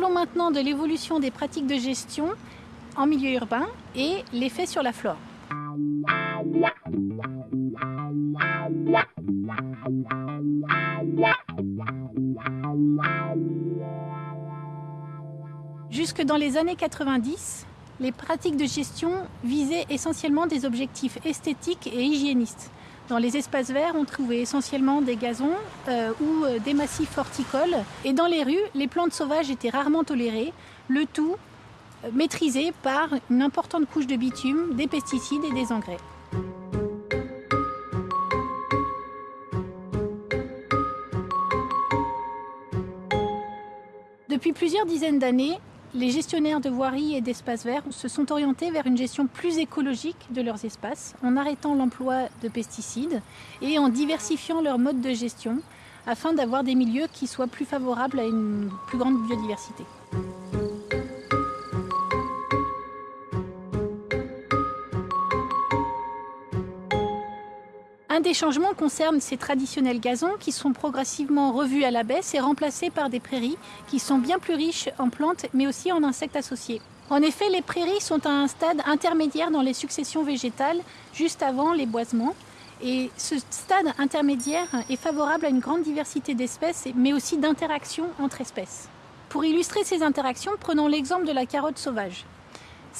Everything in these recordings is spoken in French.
Parlons maintenant de l'évolution des pratiques de gestion en milieu urbain et l'effet sur la flore. Jusque dans les années 90, les pratiques de gestion visaient essentiellement des objectifs esthétiques et hygiénistes. Dans les espaces verts, on trouvait essentiellement des gazons euh, ou euh, des massifs horticoles. Et dans les rues, les plantes sauvages étaient rarement tolérées, le tout euh, maîtrisé par une importante couche de bitume, des pesticides et des engrais. Depuis plusieurs dizaines d'années, les gestionnaires de voiries et d'espaces verts se sont orientés vers une gestion plus écologique de leurs espaces, en arrêtant l'emploi de pesticides et en diversifiant leur mode de gestion, afin d'avoir des milieux qui soient plus favorables à une plus grande biodiversité. Un des changements concerne ces traditionnels gazons qui sont progressivement revus à la baisse et remplacés par des prairies qui sont bien plus riches en plantes mais aussi en insectes associés. En effet, les prairies sont à un stade intermédiaire dans les successions végétales, juste avant les boisements. Et ce stade intermédiaire est favorable à une grande diversité d'espèces, mais aussi d'interactions entre espèces. Pour illustrer ces interactions, prenons l'exemple de la carotte sauvage.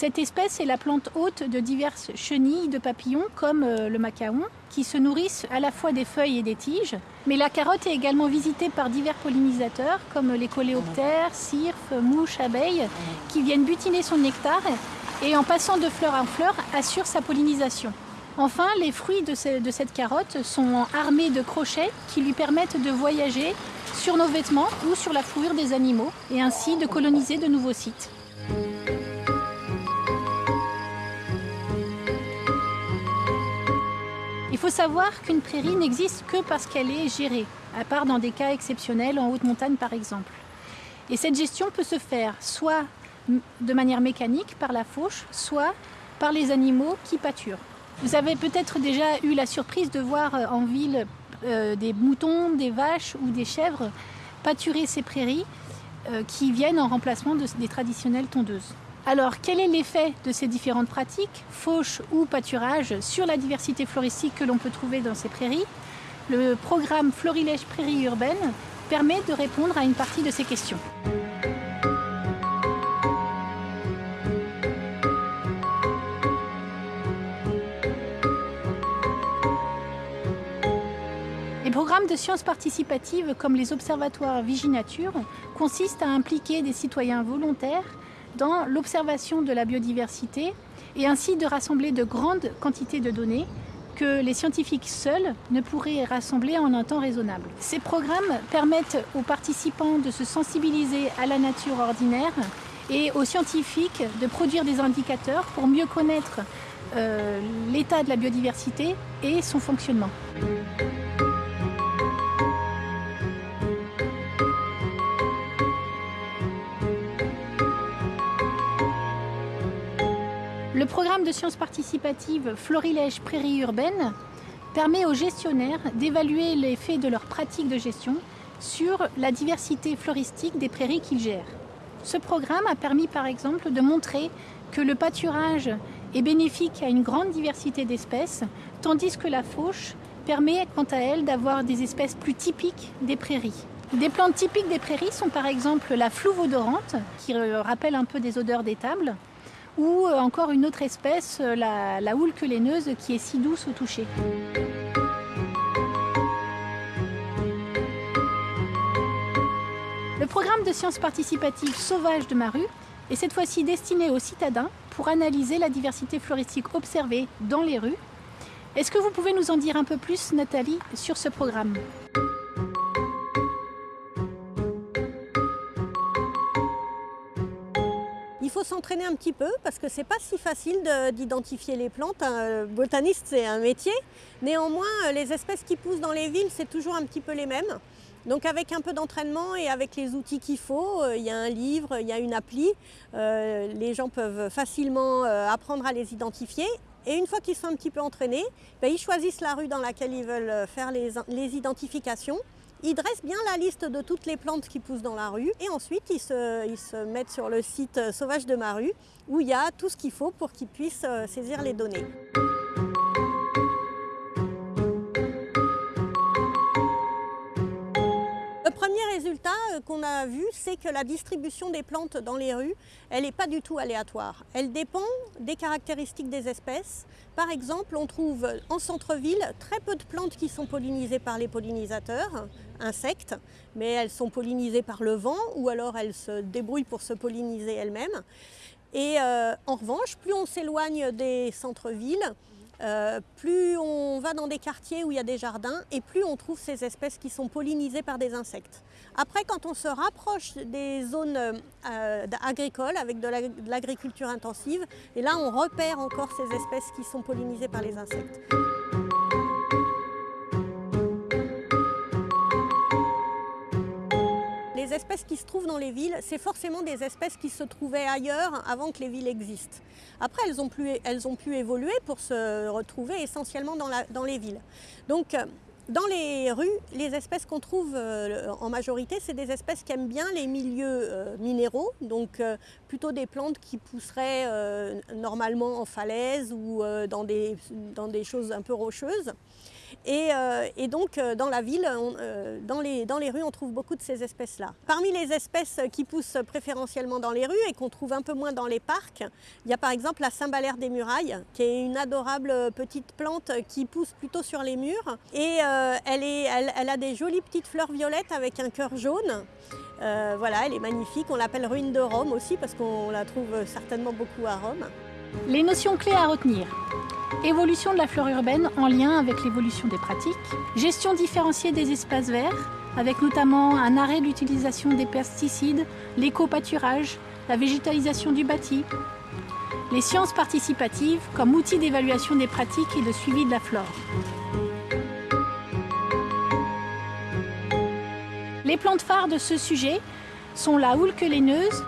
Cette espèce est la plante hôte de diverses chenilles de papillons comme euh, le macaon qui se nourrissent à la fois des feuilles et des tiges. Mais la carotte est également visitée par divers pollinisateurs comme les coléoptères, cirfes, mouches, abeilles qui viennent butiner son nectar et en passant de fleur en fleur assurent sa pollinisation. Enfin, les fruits de, cette carotte sont armés de crochets qui lui permettent de voyager sur nos vêtements ou sur la fourrure des animaux et ainsi de coloniser de nouveaux sites. Faut savoir qu'une prairie n'existe que parce qu'elle est gérée, à part dans des cas exceptionnels en haute montagne par exemple. Et cette gestion peut se faire soit de manière mécanique par la fauche, soit par les animaux qui pâturent. Vous avez peut-être déjà eu la surprise de voir euh, en ville euh, des moutons, des vaches ou des chèvres pâturer ces prairies euh, qui viennent en remplacement des traditionnelles tondeuses. Alors, quel est l'effet de ces différentes pratiques, fauche ou pâturage, sur la diversité floristique que l'on peut trouver dans ces prairies? Le programme Florilège Prairie Urbaine permet de répondre à une partie de ces questions. Les programmes de sciences participatives comme les observatoires Viginature consistent à impliquer des citoyens volontaires dans l'observation de la biodiversité et ainsi de rassembler de grandes quantités de données que les scientifiques seuls ne pourraient rassembler en un temps raisonnable. Ces programmes permettent aux participants de se sensibiliser à la nature ordinaire et aux scientifiques de produire des indicateurs pour mieux connaître euh, l'état de la biodiversité et son fonctionnement. Le programme de sciences participatives Florilège Prairie Urbaine permet aux gestionnaires d'évaluer l'effet de leur pratique de gestion sur la diversité floristique des prairies qu'ils gèrent. Ce programme a permis par exemple de montrer que le pâturage est bénéfique à une grande diversité d'espèces, tandis que la fauche permet quant à elle d'avoir des espèces plus typiques des prairies. Des plantes typiques des prairies sont par exemple la flouve odorante, qui rappelle un peu des odeurs d'étable, ou euh, encore une autre espèce, euh, la, la houle quelaineuse, qui est si douce au toucher. Le programme de sciences participatives Sauvage de Maru est cette fois-ci destiné aux citadins pour analyser la diversité floristique observée dans les rues. Est-ce que vous pouvez nous en dire un peu plus, Nathalie, sur ce programme? S'entraîner un petit peu parce que c'est pas si facile d'identifier les plantes. Un botaniste, c'est un métier. Néanmoins, les espèces qui poussent dans les villes, c'est toujours un petit peu les mêmes. Donc avec un peu d'entraînement et avec les outils qu'il faut, euh, il y a un livre, il y a une appli, euh, les gens peuvent facilement euh, apprendre à les identifier. Et une fois qu'ils sont un petit peu entraînés, ben, ils choisissent la rue dans laquelle ils veulent faire les identifications Ils dressent bien la liste de toutes les plantes qui poussent dans la rue et ensuite ils se, ils se mettent sur le site Sauvage de ma rue où il y a tout ce qu'il faut pour qu'ils puissent euh, saisir les données. Qu'on a vu, c'est que la distribution des plantes dans les rues, elle n'est pas du tout aléatoire. Elle dépend des caractéristiques des espèces. Par exemple, on trouve en centre-ville très peu de plantes qui sont pollinisées par les pollinisateurs, insectes, mais elles sont pollinisées par le vent ou alors elles se débrouillent pour se polliniser elles-mêmes. Et euh, en revanche, plus on s'éloigne des centres-villes, euh, plus on va dans des quartiers où il y a des jardins et plus on trouve ces espèces qui sont pollinisées par des insectes. Après, quand on se rapproche des zones euh, agricoles avec de l'agriculture intensive, et là on repère encore ces espèces qui sont pollinisées par les insectes. Espèces qui se trouvent dans les villes, c'est forcément des espèces qui se trouvaient ailleurs avant que les villes existent. Après, elles ont pu, elles ont pu évoluer pour se retrouver essentiellement dans, la, dans les villes. Donc, euh, dans les rues, les espèces qu'on trouve euh, en majorité, c'est des espèces qui aiment bien les milieux euh, minéraux, donc plutôt des plantes qui pousseraient normalement en falaise ou dans, des, dans des choses un peu rocheuses. Euh, et, donc, euh, dans la ville, euh, dans, les, rues, on trouve beaucoup de ces espèces-là. Parmi les espèces qui poussent préférentiellement dans les rues et qu'on trouve un peu moins dans les parcs, il y a par exemple la cymbalaire des murailles, qui est une adorable petite plante qui pousse plutôt sur les murs. Et elle, a des jolies petites fleurs violettes avec un cœur jaune. voilà, elle est magnifique. On l'appelle ruine de Rome aussi parce qu'on la trouve certainement beaucoup à Rome. Les notions clés à retenir. Évolution de la flore urbaine en lien avec l'évolution des pratiques. Gestion différenciée des espaces verts, avec notamment un arrêt de l'utilisation des pesticides, l'éco-pâturage, la végétalisation du bâti. Les sciences participatives comme outil d'évaluation des pratiques et de suivi de la flore. Les plantes phares de ce sujet sont la houlque laineuse,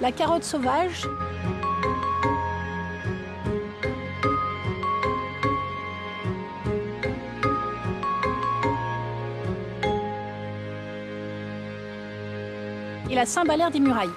la carotte sauvage, et la cymbalaire des murailles.